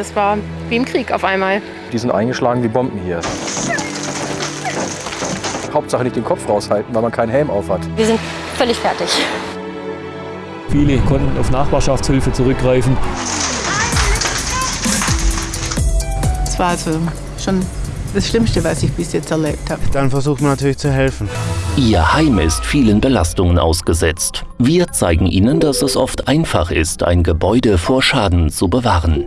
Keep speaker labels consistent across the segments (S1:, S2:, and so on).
S1: Das war wie im Krieg auf einmal.
S2: Die sind eingeschlagen wie Bomben hier. Hauptsache nicht den Kopf raushalten, weil man keinen Helm auf hat.
S1: Wir sind völlig fertig.
S3: Viele konnten auf Nachbarschaftshilfe zurückgreifen.
S4: Es war also schon das Schlimmste, was ich bis jetzt erlebt habe.
S5: Dann versucht man natürlich zu helfen.
S6: Ihr Heim ist vielen Belastungen ausgesetzt. Wir zeigen Ihnen, dass es oft einfach ist, ein Gebäude vor Schaden zu bewahren.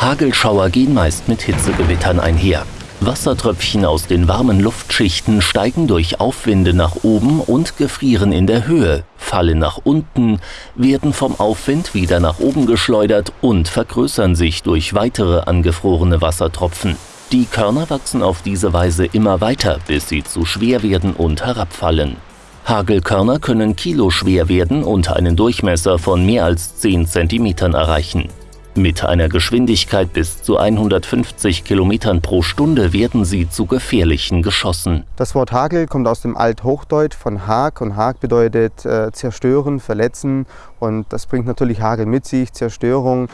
S6: Hagelschauer gehen meist mit Hitzegewittern einher. Wassertröpfchen aus den warmen Luftschichten steigen durch Aufwinde nach oben und gefrieren in der Höhe, fallen nach unten, werden vom Aufwind wieder nach oben geschleudert und vergrößern sich durch weitere angefrorene Wassertropfen. Die Körner wachsen auf diese Weise immer weiter, bis sie zu schwer werden und herabfallen. Hagelkörner können kiloschwer werden und einen Durchmesser von mehr als 10 cm erreichen. Mit einer Geschwindigkeit bis zu 150 km pro Stunde werden sie zu gefährlichen Geschossen.
S5: Das Wort Hagel kommt aus dem Althochdeutsch von Hag und Hag bedeutet äh, zerstören, verletzen und das bringt natürlich Hagel mit sich, Zerstörung.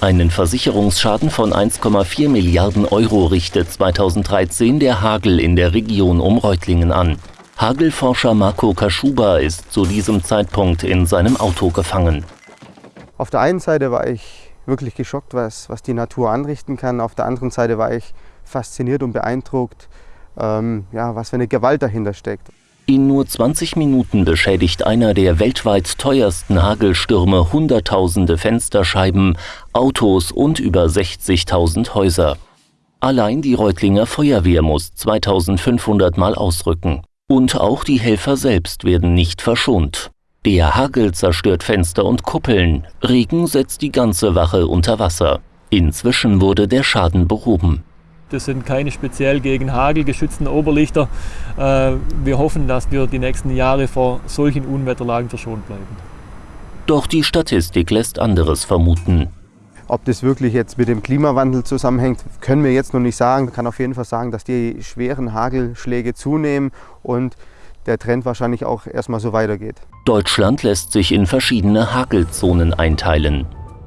S6: Einen Versicherungsschaden von 1,4 Milliarden Euro richtet 2013 der Hagel in der Region um Reutlingen an. Hagelforscher Marco Kaschuba ist zu diesem Zeitpunkt in seinem Auto gefangen.
S5: Auf der einen Seite war ich wirklich geschockt, was, was die Natur anrichten kann. Auf der anderen Seite war ich fasziniert und beeindruckt, ähm, ja, was für eine Gewalt dahinter steckt.
S6: In nur 20 Minuten beschädigt einer der weltweit teuersten Hagelstürme Hunderttausende Fensterscheiben, Autos und über 60.000 Häuser. Allein die Reutlinger Feuerwehr muss 2500 Mal ausrücken. Und auch die Helfer selbst werden nicht verschont. Der Hagel zerstört Fenster und Kuppeln, Regen setzt die ganze Wache unter Wasser. Inzwischen wurde der Schaden behoben.
S3: Das sind keine speziell gegen Hagel geschützten Oberlichter. Äh, wir hoffen, dass wir die nächsten Jahre vor solchen Unwetterlagen verschont bleiben.
S6: Doch die Statistik lässt anderes vermuten.
S5: Ob das wirklich jetzt mit dem Klimawandel zusammenhängt, können wir jetzt noch nicht sagen. Man kann auf jeden Fall sagen, dass die schweren Hagelschläge zunehmen und der Trend wahrscheinlich auch erstmal so weitergeht.
S6: Deutschland lässt sich in verschiedene Hagelzonen einteilen.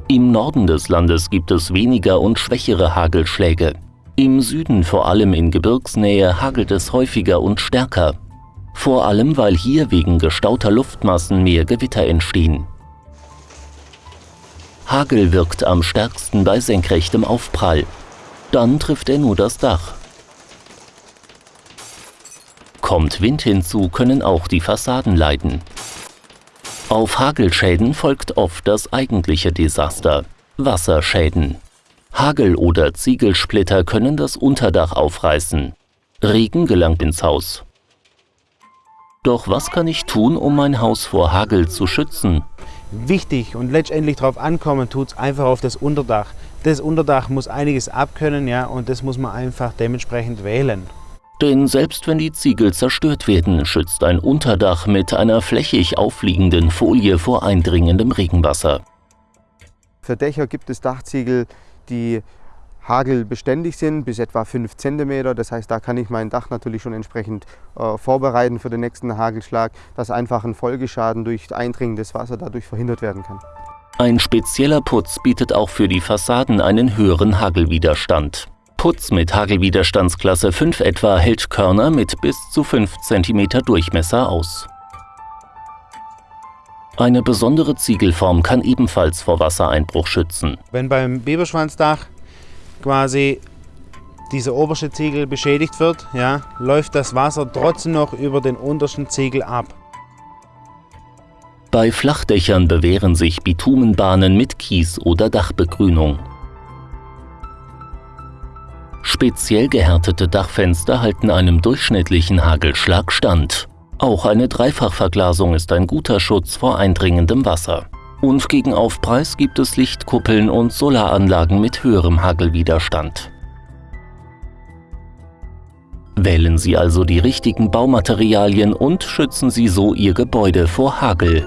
S6: Im Norden des Landes gibt es weniger und schwächere Hagelschläge. Im Süden, vor allem in Gebirgsnähe, hagelt es häufiger und stärker. Vor allem, weil hier wegen gestauter Luftmassen mehr Gewitter entstehen. Hagel wirkt am stärksten bei senkrechtem Aufprall. Dann trifft er nur das Dach. Kommt Wind hinzu, können auch die Fassaden leiden. Auf Hagelschäden folgt oft das eigentliche Desaster, Wasserschäden. Hagel oder Ziegelsplitter können das Unterdach aufreißen. Regen gelangt ins Haus. Doch was kann ich tun, um mein Haus vor Hagel zu schützen?
S5: Wichtig und letztendlich darauf ankommen tut es einfach auf das Unterdach. Das Unterdach muss einiges abkönnen ja, und das muss man einfach dementsprechend wählen.
S6: Denn selbst wenn die Ziegel zerstört werden, schützt ein Unterdach mit einer flächig aufliegenden Folie vor eindringendem Regenwasser.
S5: Für Dächer gibt es Dachziegel, die hagelbeständig sind, bis etwa 5 cm. Das heißt, da kann ich mein Dach natürlich schon entsprechend äh, vorbereiten für den nächsten Hagelschlag, dass einfach ein Folgeschaden durch eindringendes Wasser dadurch verhindert werden kann.
S6: Ein spezieller Putz bietet auch für die Fassaden einen höheren Hagelwiderstand. Putz mit Hagelwiderstandsklasse 5 etwa hält Körner mit bis zu 5 cm Durchmesser aus. Eine besondere Ziegelform kann ebenfalls vor Wassereinbruch schützen.
S5: Wenn beim Biberschwanzdach quasi dieser oberste Ziegel beschädigt wird, ja, läuft das Wasser trotzdem noch über den untersten Ziegel ab.
S6: Bei Flachdächern bewähren sich Bitumenbahnen mit Kies oder Dachbegrünung. Speziell gehärtete Dachfenster halten einem durchschnittlichen Hagelschlag stand. Auch eine Dreifachverglasung ist ein guter Schutz vor eindringendem Wasser. Und gegen Aufpreis gibt es Lichtkuppeln und Solaranlagen mit höherem Hagelwiderstand. Wählen Sie also die richtigen Baumaterialien und schützen Sie so Ihr Gebäude vor Hagel.